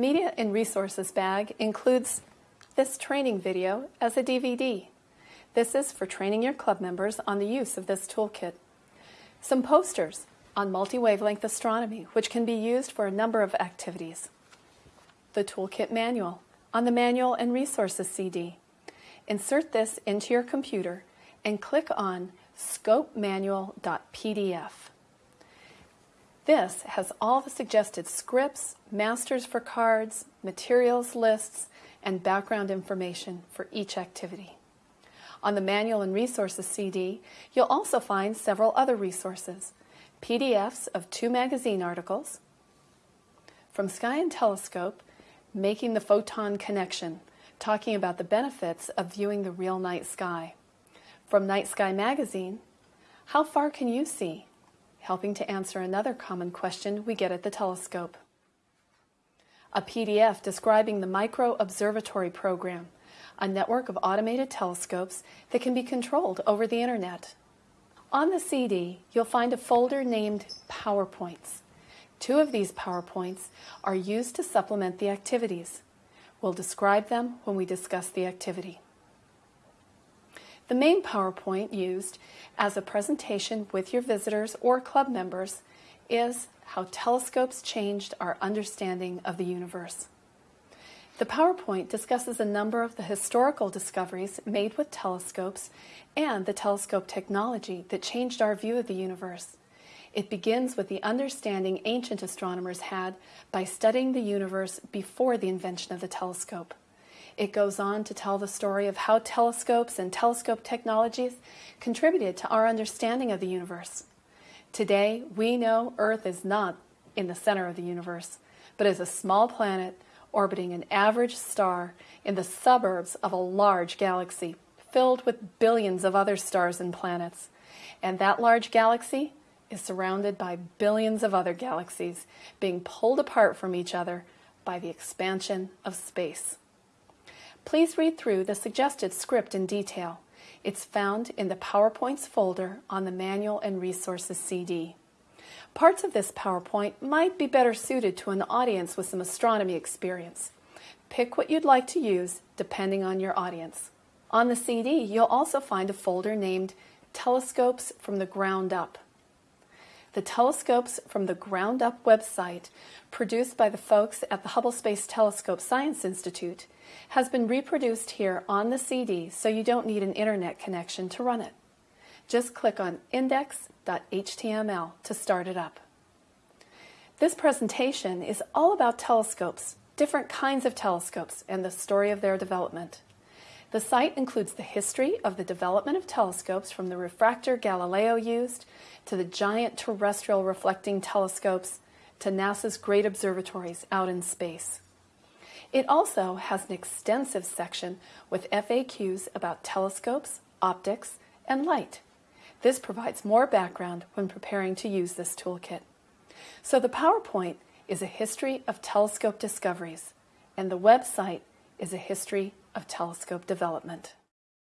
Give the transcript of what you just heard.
Media and Resources bag includes this training video as a DVD. This is for training your club members on the use of this toolkit. Some posters on multi-wavelength astronomy, which can be used for a number of activities. The toolkit manual on the Manual and Resources CD. Insert this into your computer and click on scopemanual.pdf. This has all the suggested scripts, masters for cards, materials lists, and background information for each activity. On the Manual and Resources CD, you'll also find several other resources, PDFs of two magazine articles, from Sky and Telescope, Making the Photon Connection, talking about the benefits of viewing the real night sky. From Night Sky Magazine, How Far Can You See? Helping to answer another common question we get at the telescope. A PDF describing the Micro Observatory Program, a network of automated telescopes that can be controlled over the internet. On the CD, you'll find a folder named PowerPoints. Two of these PowerPoints are used to supplement the activities. We'll describe them when we discuss the activity. The main PowerPoint used as a presentation with your visitors or club members is how telescopes changed our understanding of the universe. The PowerPoint discusses a number of the historical discoveries made with telescopes and the telescope technology that changed our view of the universe. It begins with the understanding ancient astronomers had by studying the universe before the invention of the telescope. It goes on to tell the story of how telescopes and telescope technologies contributed to our understanding of the universe. Today, we know Earth is not in the center of the universe, but is a small planet orbiting an average star in the suburbs of a large galaxy filled with billions of other stars and planets. And that large galaxy is surrounded by billions of other galaxies being pulled apart from each other by the expansion of space. Please read through the suggested script in detail. It's found in the PowerPoints folder on the Manual and Resources CD. Parts of this PowerPoint might be better suited to an audience with some astronomy experience. Pick what you'd like to use depending on your audience. On the CD, you'll also find a folder named Telescopes from the Ground Up. The Telescopes from the Ground Up website, produced by the folks at the Hubble Space Telescope Science Institute, has been reproduced here on the CD so you don't need an internet connection to run it. Just click on index.html to start it up. This presentation is all about telescopes, different kinds of telescopes, and the story of their development. The site includes the history of the development of telescopes from the refractor Galileo used to the giant terrestrial reflecting telescopes to NASA's great observatories out in space. It also has an extensive section with FAQs about telescopes, optics, and light. This provides more background when preparing to use this toolkit. So the PowerPoint is a history of telescope discoveries, and the website is a history of telescope development.